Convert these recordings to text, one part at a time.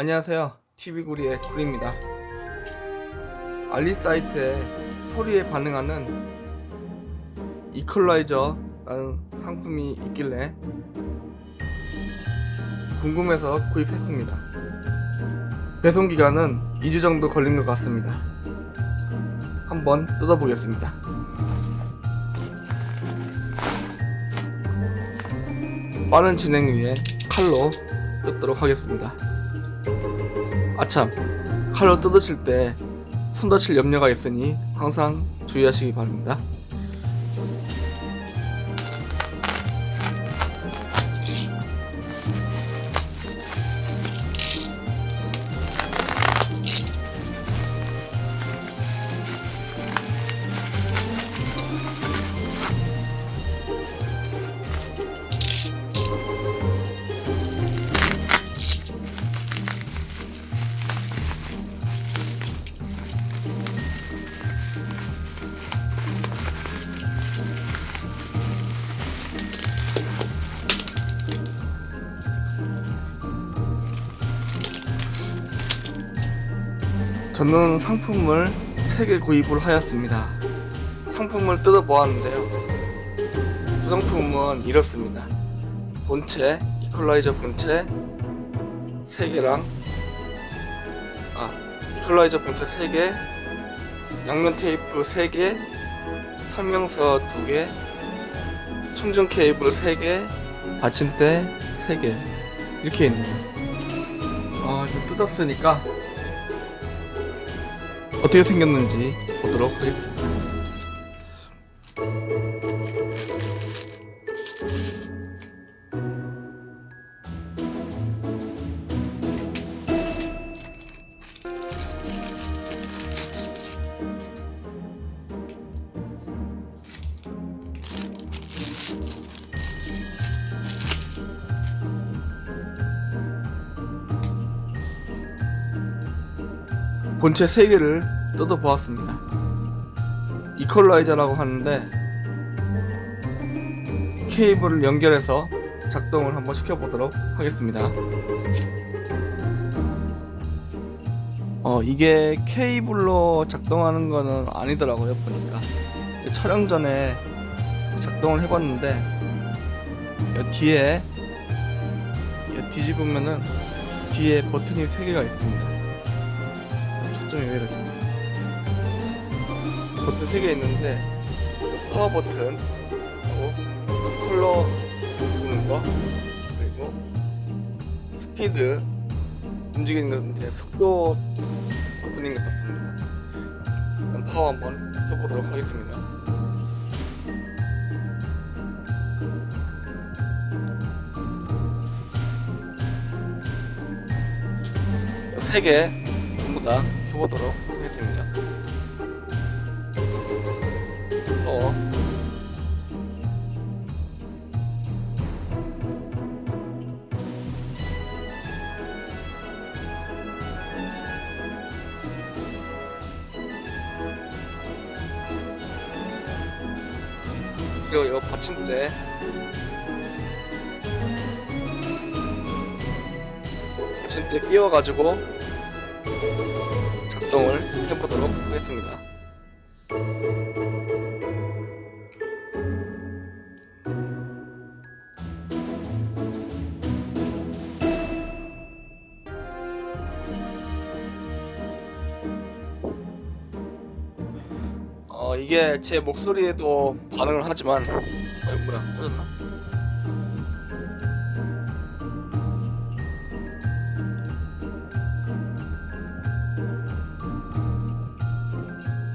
안녕하세요. TV구리의 구리입니다. 알리 사이트에 소리에 반응하는 이퀄라이저라는 상품이 있길래 궁금해서 구입했습니다. 배송기간은 2주 정도 걸린 것 같습니다. 한번 뜯어보겠습니다. 빠른 진행 위해 칼로 뜯도록 하겠습니다 아참 칼로 뜯으실 때 손 다칠 염려가 있으니 항상 주의하시기 바랍니다 저는 상품을 3개 구입을 하였습니다. 상품을 뜯어보았는데요. 구성품은 이렇습니다. 본체, 이퀄라이저 본체 3개랑 아, 이퀄라이저 본체 3개, 양면 테이프 3개, 설명서 2개, 충전 케이블 3개, 받침대 3개 이렇게 있네요. 아, 이거 뜯었으니까 어떻게 생겼는지 보도록 하겠습니다. 본체 3개를 뜯어보았습니다. 이퀄라이저라고 하는데 케이블을 연결해서 작동을 한번 시켜보도록 하겠습니다. 어 이게 케이블로 작동하는 거는 아니더라고요 보니까 촬영 전에 작동을 해봤는데 이 뒤에 이 뒤집으면은 뒤에 버튼이 3개가 있습니다. 초점이 왜 이러지? 버튼 3개 있는데 파워 버튼 하고 컬러 누르는 거 그리고 스피드 움직이는 건데 속도 버튼인 것 같습니다 파워 한번 켜보도록 하겠습니다 세개 전부 다 켜보도록 하겠습니다. 어. 그리고 이 받침대 받침대 끼워가지고 작동을 해보도록 하겠습니다. 이게 제 목소리에도 반응을 하지만 어 뭐야 꺼졌나?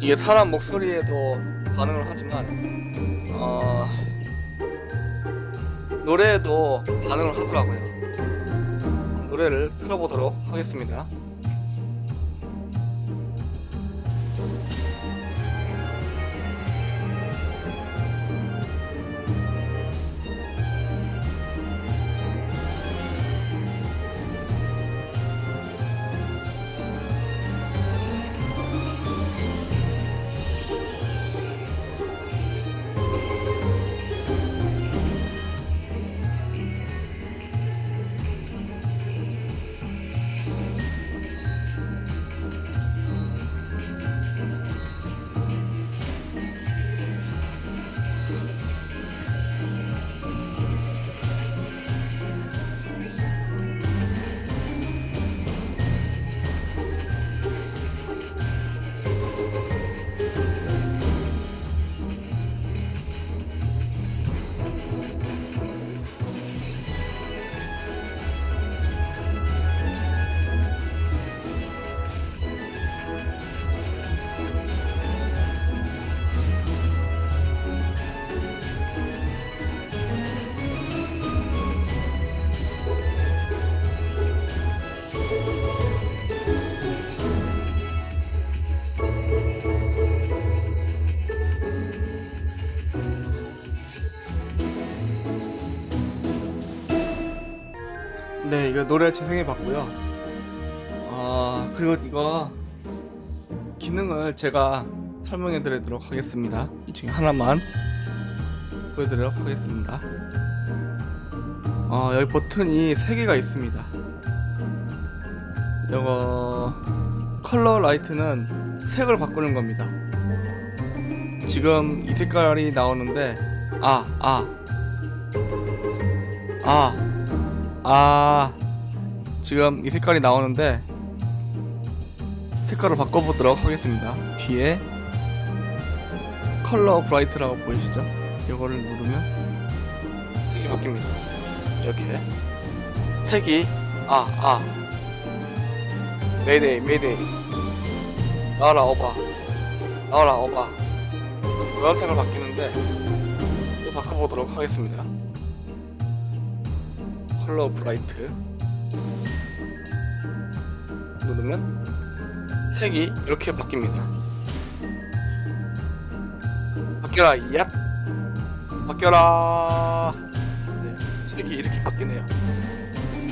이게 사람 목소리에도 반응을 하지만 어, 노래에도 반응을 하더라고요. 노래를 틀어보도록 하겠습니다. 노래 재생해 봤고요. 아 그리고 이거 기능을 제가 설명해 드리도록 하겠습니다. 이 중에 하나만 보여드리도록 하겠습니다. 어, 여기 버튼이 3개가 있습니다. 이거 컬러 라이트는 색을 바꾸는 겁니다. 지금 이 색깔이 나오는데 아, 아. 아. 아. 지금 이 색깔이 나오는데 색깔을 바꿔보도록 하겠습니다. 뒤에 color bright라고 보이시죠? 이거를 누르면 색이 바뀝니다. 이렇게 색이 아아 메이데이 메이데이 나와라 오바 나와라 오바 노란색으로 바뀌는데 또 바꿔보도록 하겠습니다. 컬러 브라이트 누르면 색이 이렇게 바뀝니다. 바뀌어라 얍 바뀌어라 네, 색이 이렇게 바뀌네요.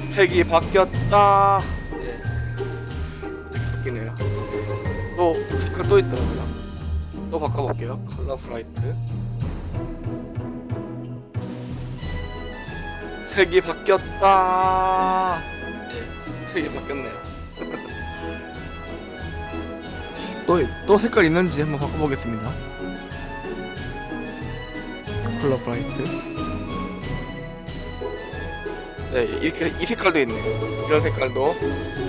색이 바뀌었다. 네, 바뀌네요. 또 색깔 또 있더라고요. 또 바꿔볼게요. 컬러 브라이트. 색이 바뀌었다. 네, 색이 바뀌었네요. 또, 또 색깔 있는지 한번 바꿔보겠습니다. 컬러 브라이트. 네, 이렇게 이 색깔도 있네요. 이런 색깔도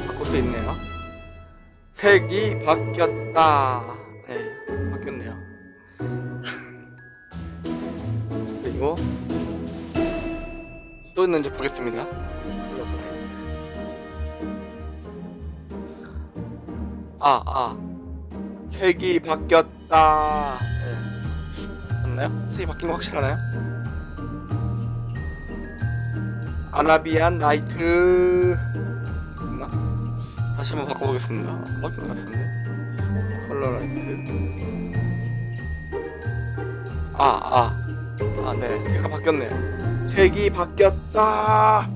바꿀 수 있네요. 색이 바뀌었다. 네, 바뀌었네요. 그리고 또 있는지 보겠습니다. 아, 아. 색이 바뀌었다. 네. 맞나요? 색이 바뀐 거 확실하나요? Arabian light. 있나? 다시 한번 바꿔보겠습니다. 바뀐 것 같은데. color light. 아, 아. 아, 네. 색이 바뀌었네요. 색이 바뀌었다.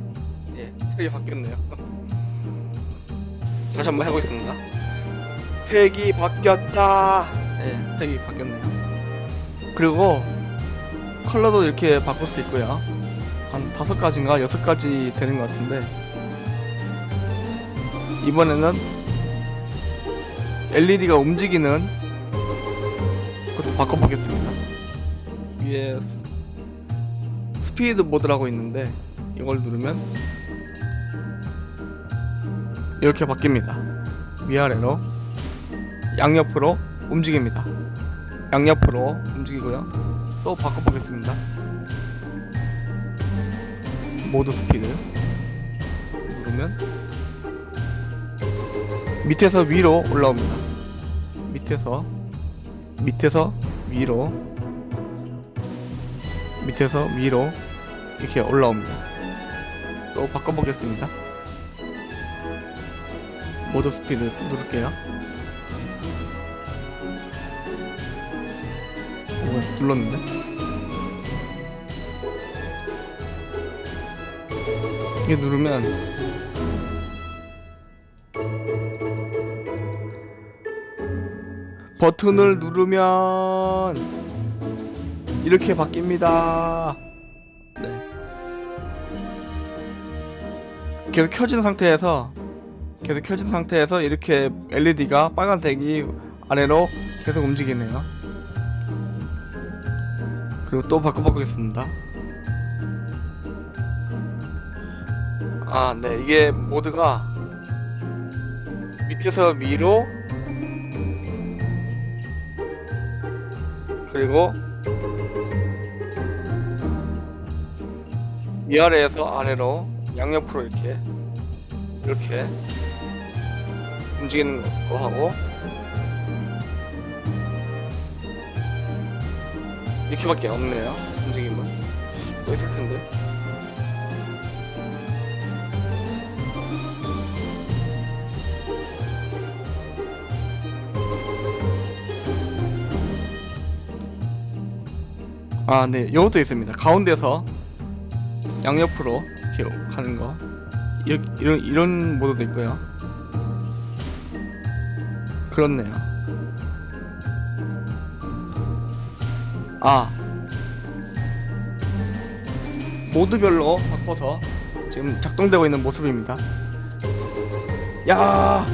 예, 색이 바뀌었네요. 다시 한번 해보겠습니다. 색이 바뀌었다. 예, 색이 바뀌었네요. 그리고 컬러도 이렇게 바꿀 수 있고요. 한 다섯 가지인가 여섯 가지 되는 것 같은데 이번에는 LED가 움직이는 것도 바꿔보겠습니다. 위에 스- 스피드 모드라고 있는데 이걸 누르면 이렇게 바뀝니다. 위아래로 양옆으로 움직입니다. 양옆으로 움직이고요. 또 바꿔보겠습니다. 모드 스피드 누르면 밑에서 위로 올라옵니다. 밑에서 밑에서 위로 밑에서 위로 이렇게 올라옵니다. 또 바꿔보겠습니다. 모드 스피드 누를게요. 오, 눌렀는데? 이게 누르면 버튼을 누르면 이렇게 바뀝니다. 네. 계속 켜진 상태에서 계속 켜진 상태에서 이렇게 LED가 빨간색이 아래로 계속 움직이네요. 그리고 또 바꿔보겠습니다. 아, 네. 이게 모드가 밑에서 위로 그리고 위아래에서 아래로 양옆으로 이렇게 이렇게 움직이는 거 하고 이렇게밖에 없네요 움직임은 또 있을 텐데 아, 네. 이것도 있습니다. 가운데서 양옆으로 이렇게 가는 거. 이, 이런 이런 모드도 있고요. 그렇네요. 아 모드별로 바꿔서 지금 작동되고 있는 모습입니다. 야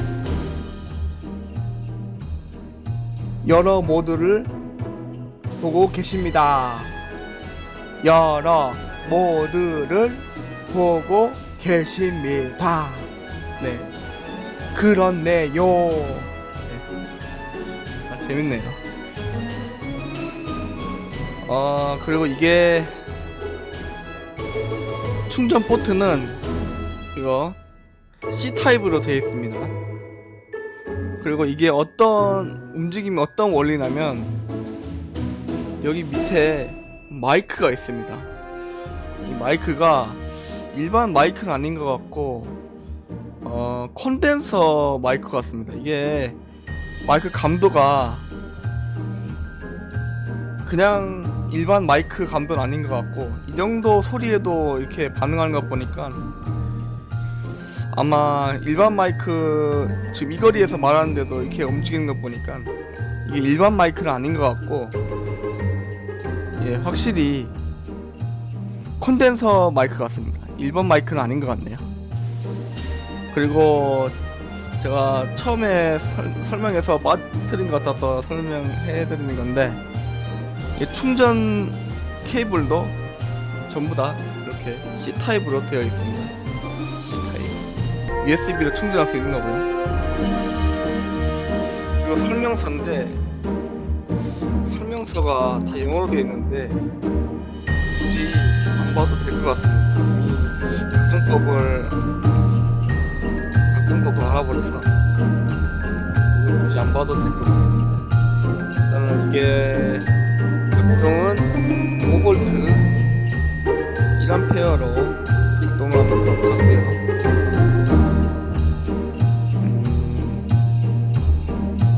여러 모드를 보고 계십니다. 여러 모드를 보고 계십니다. 네. 그렇네요. 네. 아, 재밌네요. 어, 그리고 이게 충전 포트는 이거 C 타입으로 되어 있습니다. 그리고 이게 어떤 움직임이 어떤 원리냐면 여기 밑에 마이크가 있습니다. 이 마이크가 일반 마이크는 아닌 것 같고 어 콘덴서 마이크 같습니다. 이게 마이크 감도가 그냥 일반 마이크 감도는 아닌 것 같고 이 정도 소리에도 이렇게 반응하는 것 보니까 아마 일반 마이크 지금 이 거리에서 말하는데도 이렇게 움직이는 것 보니까 이게 일반 마이크는 아닌 것 같고 예 확실히 콘덴서 마이크 같습니다. 일반 마이크는 아닌 것 같네요. 그리고 제가 처음에 설, 설명해서 빠뜨린 것 같아서 설명해 드리는 건데 이 충전 케이블도 전부 다 이렇게 C 타입으로 되어 있습니다 C 타입 USB로 충전할 수 있는 거고요. 이거 설명서인데 설명서가 다 영어로 되어 있는데 굳이 안 봐도 될 것 같습니다. 작동법을 작동법을 알아버려서 굳이 안 봐도 될 것 같습니다. 일단은 이게 작동은 5V 1A로 작동을 하는 것 같고요.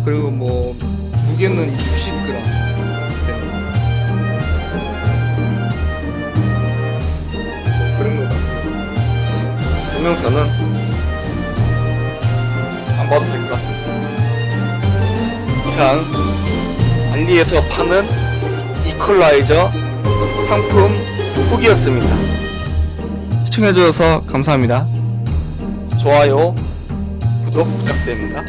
그리고 뭐 무게는 60g 되는 그런 것 같아요. 설명서는 안 봐도 될 것 같습니다. 이상 알리에서 파는 이퀄라이저 상품 후기였습니다. 시청해주셔서 감사합니다. 좋아요, 구독 부탁드립니다.